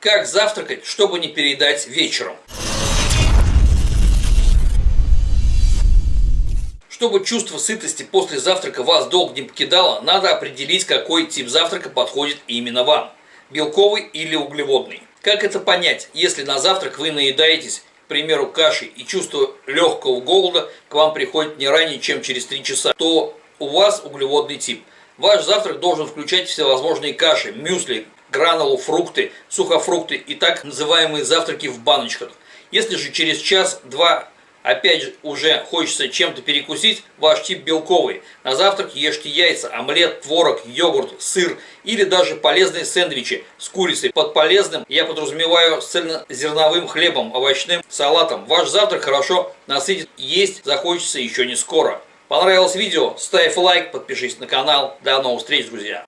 Как завтракать, чтобы не переедать вечером? Чтобы чувство сытости после завтрака вас долго не покидало, надо определить, какой тип завтрака подходит именно вам – белковый или углеводный. Как это понять, если на завтрак вы наедаетесь, к примеру, кашей и чувство легкого голода к вам приходит не ранее, чем через 3 часа, то у вас углеводный тип. Ваш завтрак должен включать всевозможные каши, мюсли, гранулу, фрукты, сухофрукты и так называемые завтраки в баночках. Если же через час-два опять же уже хочется чем-то перекусить, ваш тип белковый. На завтрак ешьте яйца, омлет, творог, йогурт, сыр или даже полезные сэндвичи с курицей. Под полезным я подразумеваю с цельнозерновым хлебом, овощным салатом. Ваш завтрак хорошо насытит, есть захочется еще не скоро. Понравилось видео? Ставь лайк, подпишись на канал. До новых встреч, друзья!